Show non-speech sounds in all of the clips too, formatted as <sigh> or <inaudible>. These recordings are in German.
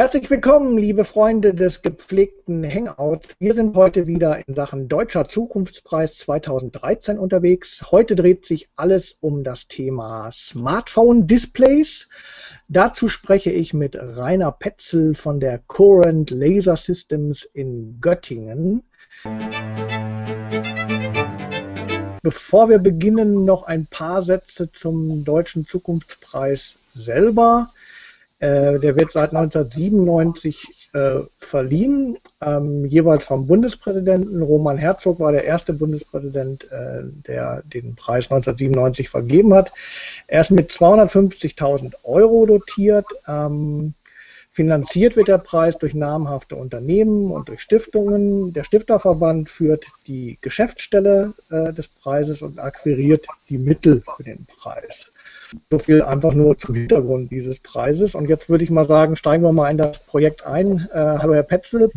Herzlich willkommen, liebe Freunde des gepflegten Hangouts. Wir sind heute wieder in Sachen Deutscher Zukunftspreis 2013 unterwegs. Heute dreht sich alles um das Thema Smartphone-Displays. Dazu spreche ich mit Rainer Petzel von der Current Laser Systems in Göttingen. Bevor wir beginnen, noch ein paar Sätze zum Deutschen Zukunftspreis selber. Äh, der wird seit 1997 äh, verliehen, ähm, jeweils vom Bundespräsidenten. Roman Herzog war der erste Bundespräsident, äh, der den Preis 1997 vergeben hat. Er ist mit 250.000 Euro dotiert. Ähm, Finanziert wird der Preis durch namhafte Unternehmen und durch Stiftungen. Der Stifterverband führt die Geschäftsstelle äh, des Preises und akquiriert die Mittel für den Preis. So viel einfach nur zum Hintergrund dieses Preises. Und jetzt würde ich mal sagen, steigen wir mal in das Projekt ein. Äh, hallo Herr Petzel.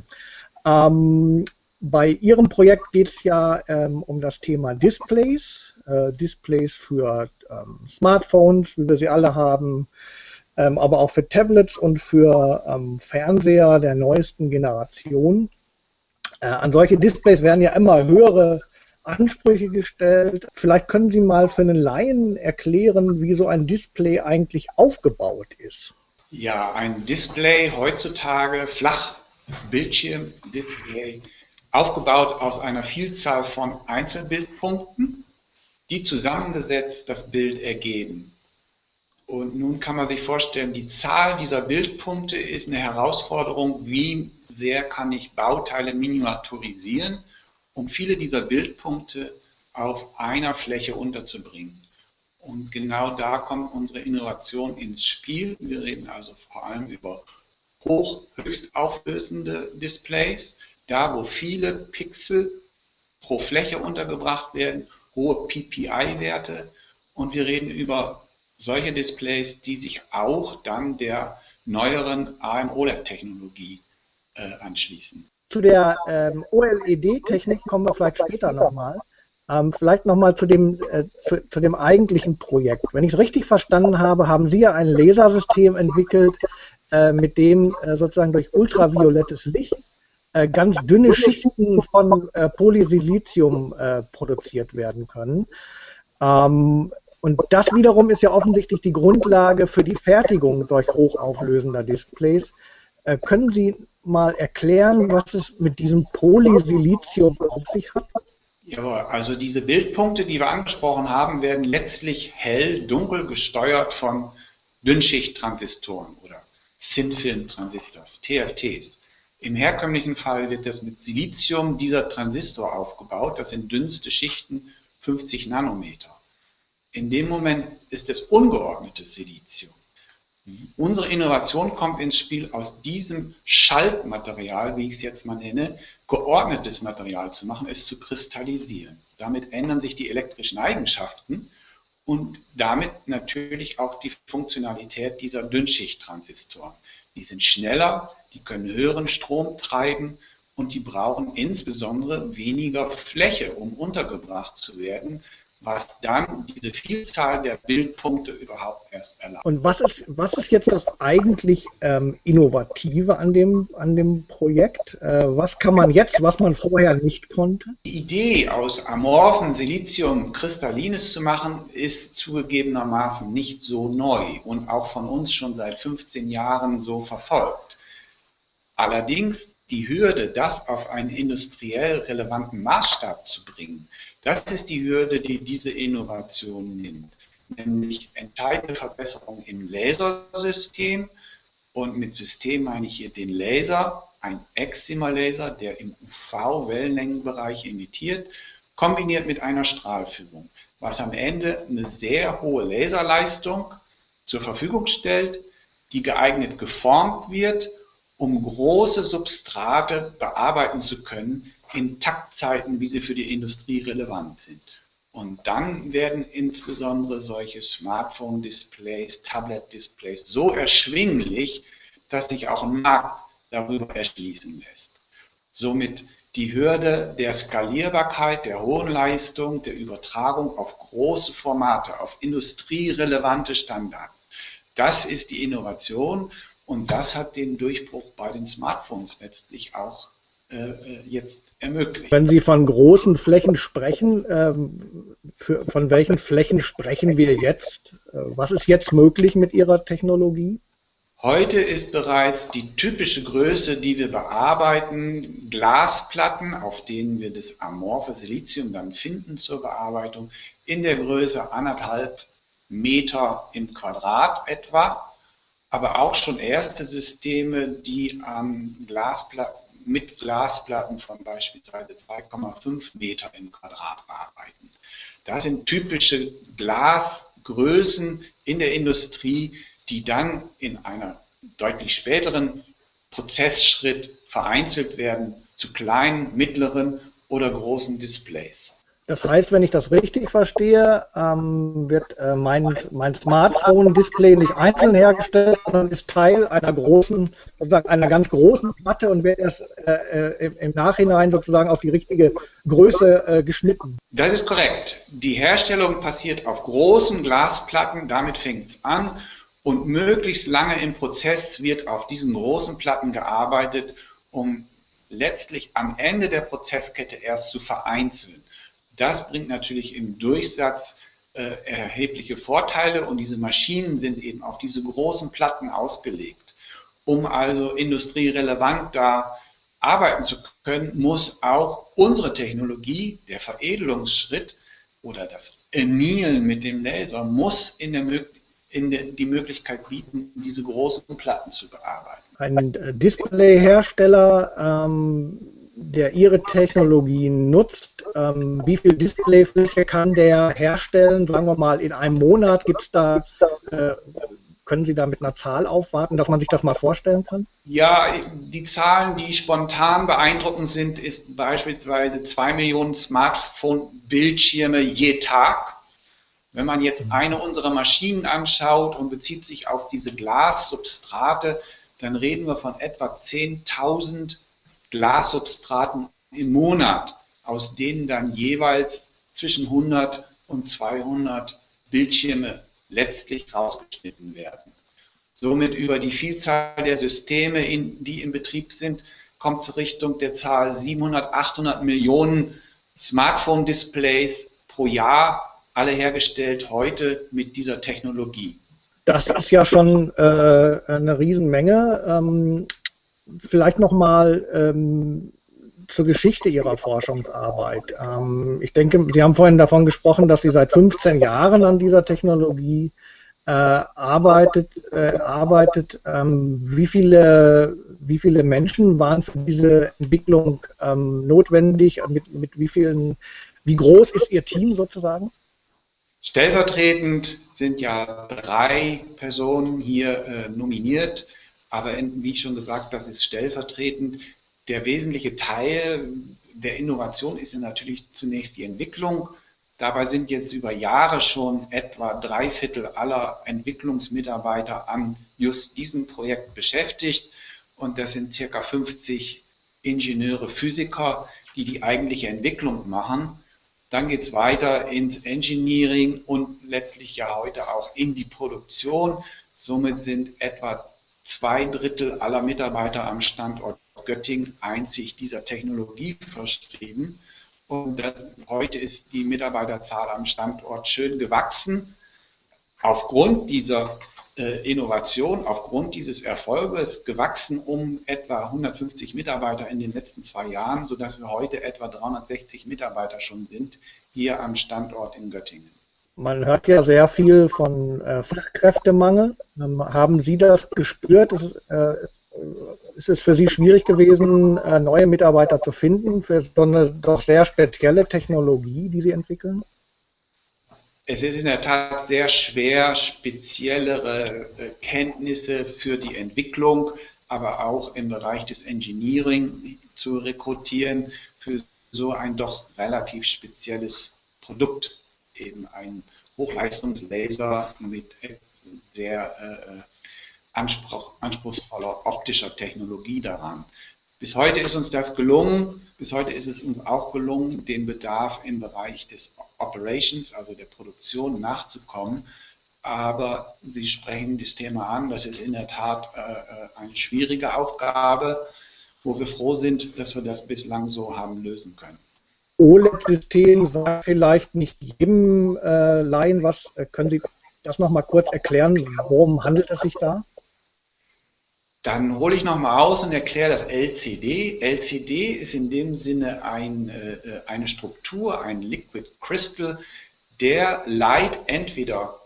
Ähm, bei Ihrem Projekt geht es ja ähm, um das Thema Displays. Äh, Displays für ähm, Smartphones, wie wir sie alle haben, ähm, aber auch für Tablets und für ähm, Fernseher der neuesten Generation. Äh, an solche Displays werden ja immer höhere Ansprüche gestellt. Vielleicht können Sie mal für einen Laien erklären, wie so ein Display eigentlich aufgebaut ist. Ja, ein Display heutzutage, Flachbildschirmdisplay, aufgebaut aus einer Vielzahl von Einzelbildpunkten, die zusammengesetzt das Bild ergeben. Und nun kann man sich vorstellen, die Zahl dieser Bildpunkte ist eine Herausforderung, wie sehr kann ich Bauteile miniaturisieren um viele dieser Bildpunkte auf einer Fläche unterzubringen. Und genau da kommt unsere Innovation ins Spiel. Wir reden also vor allem über hoch, höchst auflösende Displays, da wo viele Pixel pro Fläche untergebracht werden, hohe PPI-Werte. Und wir reden über solche Displays, die sich auch dann der neueren AMOLED-Technologie äh, anschließen. Zu der ähm, OLED-Technik kommen wir vielleicht später nochmal. Ähm, vielleicht nochmal zu dem, äh, zu, zu, dem eigentlichen Projekt. Wenn ich es richtig verstanden habe, haben Sie ja ein Lasersystem entwickelt, äh, mit dem äh, sozusagen durch ultraviolettes Licht äh, ganz dünne Schichten von äh, Polysilizium äh, produziert werden können. Ähm, und das wiederum ist ja offensichtlich die Grundlage für die Fertigung solch hochauflösender Displays. können Sie mal erklären, was es mit diesem Polysilizium auf sich hat? Ja, also diese Bildpunkte, die wir angesprochen haben, werden letztlich hell-dunkel gesteuert von Dünnschichttransistoren oder Thin-Film-Transistors, TFTs. Im herkömmlichen Fall wird das mit Silizium dieser Transistor aufgebaut. Das sind dünnste Schichten, 50 Nanometer. In dem Moment ist es ungeordnetes Silizium. Unsere Innovation kommt ins Spiel, aus diesem Schaltmaterial, wie ich es jetzt mal nenne, geordnetes Material zu machen, es zu kristallisieren. Damit ändern sich die elektrischen Eigenschaften und damit natürlich auch die Funktionalität dieser Dünnschichttransistoren. Die sind schneller, die können höheren Strom treiben und die brauchen insbesondere weniger Fläche, um untergebracht zu werden, was dann diese Vielzahl der Bildpunkte überhaupt erst erlaubt. Und was ist, was ist jetzt das eigentlich ähm, Innovative an dem, an dem Projekt? Äh, was kann man jetzt, was man vorher nicht konnte? Die Idee, aus amorphen Silizium Kristallines zu machen, ist zugegebenermaßen nicht so neu und auch von uns schon seit 15 Jahren so verfolgt. Allerdings die Hürde, das auf einen industriell relevanten Maßstab zu bringen, das ist die Hürde, die diese Innovation nimmt. Nämlich entscheidende Verbesserungen im Lasersystem. Und mit System meine ich hier den Laser, ein Excimer-Laser, der im UV-Wellenlängenbereich emittiert, kombiniert mit einer Strahlführung, was am Ende eine sehr hohe Laserleistung zur Verfügung stellt, die geeignet geformt wird, um große Substrate bearbeiten zu können, in Taktzeiten, wie sie für die Industrie relevant sind. Und dann werden insbesondere solche Smartphone-Displays, Tablet-Displays so erschwinglich, dass sich auch ein Markt darüber erschließen lässt. Somit die Hürde der Skalierbarkeit, der hohen Leistung, der Übertragung auf große Formate, auf industrierelevante Standards. Das ist die Innovation Und das hat den Durchbruch bei den Smartphones letztlich auch äh, äh, jetzt ermöglicht. Wenn Sie von großen Flächen sprechen, ähm, für, von welchen Flächen sprechen wir jetzt? Äh, was ist jetzt möglich mit Ihrer Technologie? Heute ist bereits die typische Größe, die wir bearbeiten, Glasplatten, auf denen wir das amorphe Silizium dann finden zur Bearbeitung, in der Größe anderthalb Meter im Quadrat etwa, aber auch schon erste Systeme, die an Glasplatten mit Glasplatten von beispielsweise 2,5 Meter im Quadrat arbeiten. Das sind typische Glasgrößen in der Industrie, die dann in einer deutlich späteren Prozessschritt vereinzelt werden zu kleinen, mittleren oder großen Displays. Das heißt, wenn ich das richtig verstehe, ähm, wird äh, mein, mein Smartphone-Display nicht einzeln hergestellt, sondern ist Teil einer großen, sozusagen einer ganz großen Platte und wird erst äh, äh im, Nachhinein sozusagen auf die richtige Größe äh, geschnitten. Das ist korrekt. Die Herstellung passiert auf großen Glasplatten, damit fängt es an und möglichst lange im Prozess wird auf diesen großen Platten gearbeitet, um letztlich am Ende der Prozesskette erst zu vereinzeln. Das bringt natürlich im Durchsatz äh, erhebliche Vorteile und diese Maschinen sind eben auf diese großen Platten ausgelegt. Um also industrierelevant da arbeiten zu können, muss auch unsere Technologie, der Veredelungsschritt oder das Annealen mit dem Laser, muss in, der, der, die Möglichkeit bieten, diese großen Platten zu bearbeiten. Ein äh, Displayhersteller ähm, der Ihre Technologie nutzt, ähm, wie viel Displayfläche kann der herstellen? Sagen wir mal, in einem Monat gibt es da, äh, können Sie da mit einer Zahl aufwarten, dass man sich das mal vorstellen kann? Ja, die Zahlen, die spontan beeindruckend sind, ist beispielsweise 2 Millionen Smartphone-Bildschirme je Tag. Wenn man jetzt eine unserer Maschinen anschaut und bezieht sich auf diese Glassubstrate, dann reden wir von etwa 10.000 Glassubstraten im Monat, aus denen dann jeweils zwischen 100 und 200 Bildschirme letztlich rausgeschnitten werden. Somit über die Vielzahl der Systeme, in, die in Betrieb sind, kommt es Richtung der Zahl 700, 800 Millionen Smartphone-Displays pro Jahr, alle hergestellt heute mit dieser Technologie. Das ist ja schon äh, eine Riesenmenge. Ähm, vielleicht nochmal ähm, zur Geschichte Ihrer Forschungsarbeit. Ähm, ich denke, Sie haben vorhin davon gesprochen, dass Sie seit 15 Jahren an dieser Technologie äh, arbeitet. Äh, arbeitet. Ähm, wie, viele, wie viele Menschen waren für diese Entwicklung ähm, notwendig? Mit, mit wie vielen, wie groß ist Ihr Team sozusagen? Stellvertretend sind ja drei Personen hier äh, nominiert. Aber wie schon gesagt, das ist stellvertretend. Der wesentliche Teil der Innovation ist natürlich zunächst die Entwicklung. Dabei sind jetzt über Jahre schon etwa drei Viertel aller Entwicklungsmitarbeiter an just diesem Projekt beschäftigt. Und das sind circa 50 Ingenieure, Physiker, die die eigentliche Entwicklung machen. Dann geht es weiter ins Engineering und letztlich ja heute auch in die Produktion. Somit sind etwa zwei Drittel aller Mitarbeiter am Standort Göttingen einzig dieser Technologie verschrieben. Und das, heute ist die Mitarbeiterzahl am Standort schön gewachsen. Aufgrund dieser äh, Innovation, aufgrund dieses Erfolges gewachsen um etwa 150 Mitarbeiter in den letzten zwei Jahren, sodass wir heute etwa 360 Mitarbeiter schon sind hier am Standort in Göttingen. Man hört ja sehr viel von äh, Fachkräftemangel. Ähm, haben Sie das gespürt? Ist, äh, ist, es für Sie schwierig gewesen, äh, neue Mitarbeiter zu finden für so eine doch sehr spezielle Technologie, die Sie entwickeln? Es ist in der Tat sehr schwer, speziellere äh, Kenntnisse für die Entwicklung, aber auch im Bereich des Engineering zu rekrutieren für so ein doch relativ spezielles Produkt eben ein Hochleistungslaser mit sehr äh, Anspruch, anspruchsvoller optischer Technologie daran. Bis heute ist uns das gelungen. Bis heute ist es uns auch gelungen, den Bedarf im Bereich des Operations, also der Produktion, nachzukommen. aber Sie sprechen das Thema an. Das ist in der Tat äh, äh eine schwierige Aufgabe, wo wir froh sind, dass wir das bislang so haben lösen können. OLED-System sagt vielleicht nicht jedem äh, Laien was. Äh, können Sie das nochmal kurz erklären? Worum handelt es sich da? Dann hole ich nochmal aus und erkläre das LCD. LCD ist in dem Sinne ein, äh, eine Struktur, ein Liquid Crystal, der Light entweder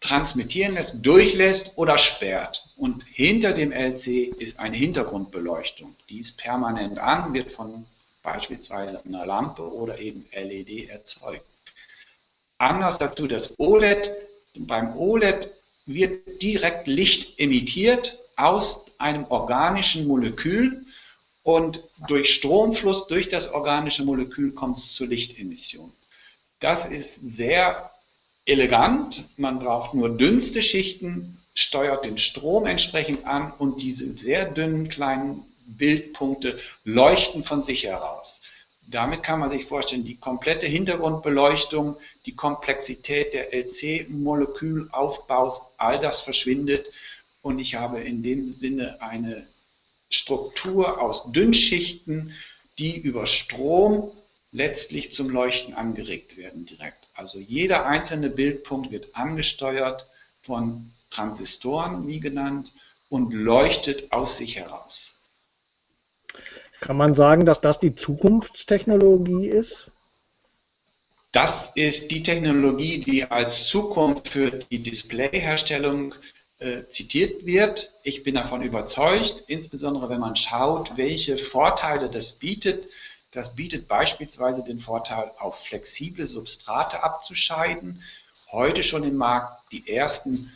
transmittieren lässt, durchlässt oder sperrt. Und hinter dem LC ist eine Hintergrundbeleuchtung. Die ist permanent an, wird von beispielsweise einer Lampe oder eben LED erzeugt. Anders dazu das OLED. Beim OLED wird direkt Licht emittiert aus einem organischen Molekül und durch Stromfluss durch das organische Molekül kommt es zur Lichtemission. Das ist sehr elegant. Man braucht nur dünnste Schichten, steuert den Strom entsprechend an und diese sehr dünnen kleinen Bildpunkte leuchten von sich heraus. Damit kann man sich vorstellen, die komplette Hintergrundbeleuchtung, die Komplexität der LC-Molekülaufbaus, all das verschwindet und ich habe in dem Sinne eine Struktur aus Dünnschichten, die über Strom letztlich zum Leuchten angeregt werden direkt. Also jeder einzelne Bildpunkt wird angesteuert von Transistoren, wie genannt, und leuchtet aus sich heraus. Kann man sagen, dass das die Zukunftstechnologie ist? Das ist die Technologie, die als Zukunft für die Displayherstellung äh, zitiert wird. Ich bin davon überzeugt, insbesondere wenn man schaut, welche Vorteile das bietet. Das bietet beispielsweise den Vorteil, auf flexible Substrate abzuscheiden. Heute schon im Markt die ersten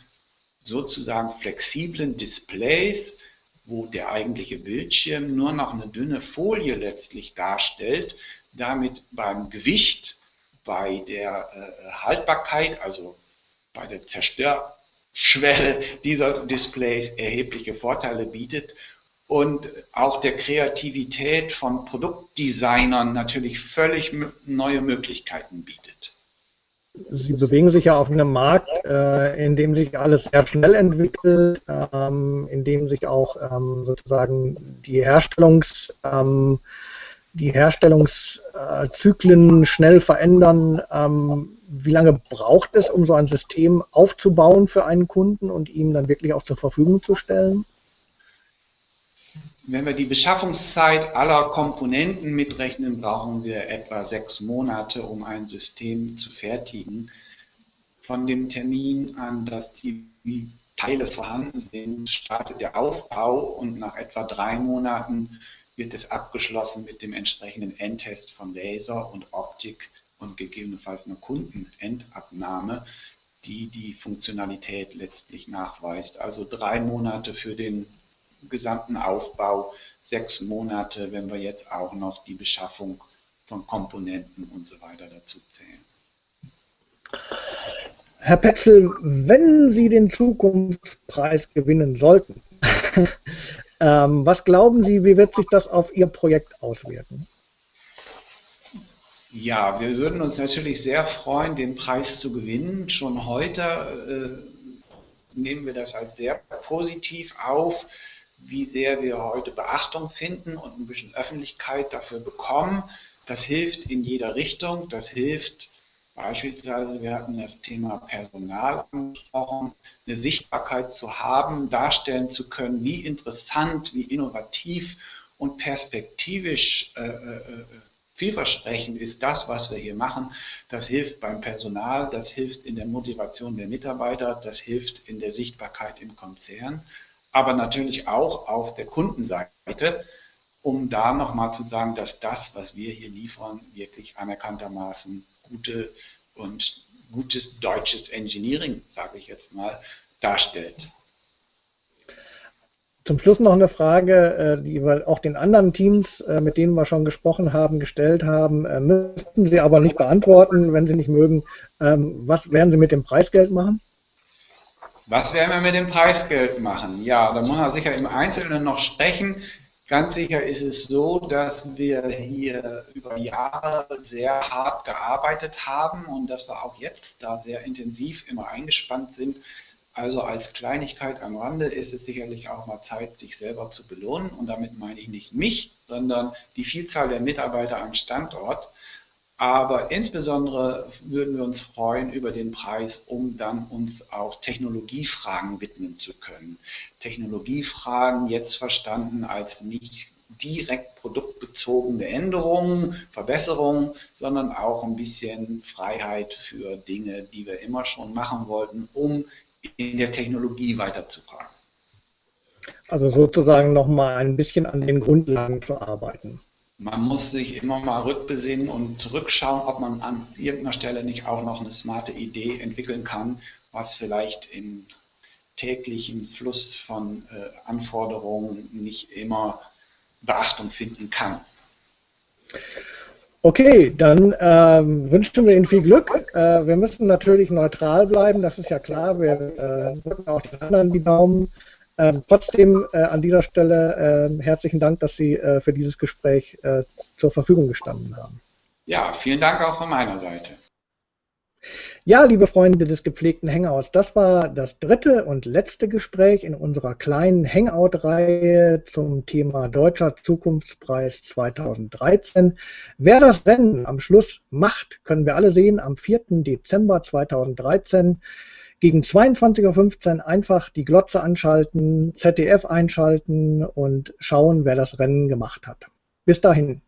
sozusagen flexiblen Displays, wo der eigentliche Bildschirm nur noch eine dünne Folie letztlich darstellt, damit beim Gewicht, bei der äh, Haltbarkeit, also bei der Zerstörschwelle dieser Displays erhebliche Vorteile bietet und auch der Kreativität von Produktdesignern natürlich völlig neue Möglichkeiten bietet. Sie bewegen sich ja auf einem Markt, äh, in dem sich alles sehr schnell entwickelt, ähm, in dem sich auch ähm, sozusagen die Herstellungs, ähm, die Herstellungszyklen schnell verändern. Ähm, wie lange braucht es, um so ein System aufzubauen für einen Kunden und ihm dann wirklich auch zur Verfügung zu stellen? Wenn wir die Beschaffungszeit aller Komponenten mitrechnen, brauchen wir etwa sechs Monate, um ein System zu fertigen. Von dem Termin an, dass die Teile vorhanden sind, startet der Aufbau und nach etwa drei Monaten wird es abgeschlossen mit dem entsprechenden Endtest von Laser und Optik und gegebenenfalls einer Kundenendabnahme, die die Funktionalität letztlich nachweist. Also drei Monate für den gesamten Aufbau sechs Monate, wenn wir jetzt auch noch die Beschaffung von Komponenten und so weiter dazu zählen. Herr Petzel, wenn Sie den Zukunftspreis gewinnen sollten, <laughs> ähm, was glauben Sie, wie wird sich das auf Ihr Projekt auswirken? Ja, wir würden uns natürlich sehr freuen, den Preis zu gewinnen. Schon heute äh, nehmen wir das als sehr positiv auf wie sehr wir heute Beachtung finden und ein bisschen Öffentlichkeit dafür bekommen. Das hilft in jeder Richtung. Das hilft beispielsweise, wir hatten das Thema Personal angesprochen, eine Sichtbarkeit zu haben, darstellen zu können, wie interessant, wie innovativ und perspektivisch äh, äh, vielversprechend ist das, was wir hier machen. Das hilft beim Personal, das hilft in der Motivation der Mitarbeiter, das hilft in der Sichtbarkeit im Konzern aber natürlich auch auf der Kundenseite, um da nochmal zu sagen, dass das, was wir hier liefern, wirklich anerkanntermaßen gute und gutes deutsches Engineering, sage ich jetzt mal, darstellt. Zum Schluss noch eine Frage, äh, die wir auch den anderen Teams, äh, mit denen wir schon gesprochen haben, gestellt haben. Äh, müssten Sie aber nicht beantworten, wenn Sie nicht mögen. Ähm, was werden Sie mit dem Preisgeld machen? Was werden wir mit dem Preisgeld machen? Ja, da muss man sicher im Einzelnen noch sprechen. Ganz sicher ist es so, dass wir hier über Jahre sehr hart gearbeitet haben und dass wir auch jetzt da sehr intensiv immer eingespannt sind. Also als Kleinigkeit am Rande ist es sicherlich auch mal Zeit, sich selber zu belohnen. Und damit meine ich nicht mich, sondern die Vielzahl der Mitarbeiter am Standort. Aber insbesondere würden wir uns freuen über den Preis, um dann uns auch Technologiefragen widmen zu können. Technologiefragen jetzt verstanden als nicht direkt produktbezogene Änderungen, Verbesserungen, sondern auch ein bisschen Freiheit für Dinge, die wir immer schon machen wollten, um in der Technologie weiterzukommen. Also sozusagen nochmal ein bisschen an den Grundlagen zu arbeiten man muss sich immer mal rückbesinnen und zurückschauen, ob man an irgendeiner Stelle nicht auch noch eine smarte Idee entwickeln kann, was vielleicht im täglichen Fluss von äh, Anforderungen nicht immer Beachtung finden kann. Okay, dann ähm, wünschen wir Ihnen viel Glück. Äh, wir müssen natürlich neutral bleiben, das ist ja klar. Wir äh, drücken auch den anderen die Daumen. Ähm, trotzdem äh, an dieser Stelle äh, herzlichen Dank, dass Sie äh, für dieses Gespräch äh, zur Verfügung gestanden haben. Ja, vielen Dank auch von meiner Seite. Ja, liebe Freunde des gepflegten Hangouts, das war das dritte und letzte Gespräch in unserer kleinen Hangout-Reihe zum Thema Deutscher Zukunftspreis 2013. Wer das Rennen am Schluss macht, können wir alle sehen am 4. Dezember 2013. Gegen 22.15 Uhr einfach die Glotze anschalten, ZDF einschalten und schauen, wer das Rennen gemacht hat. Bis dahin.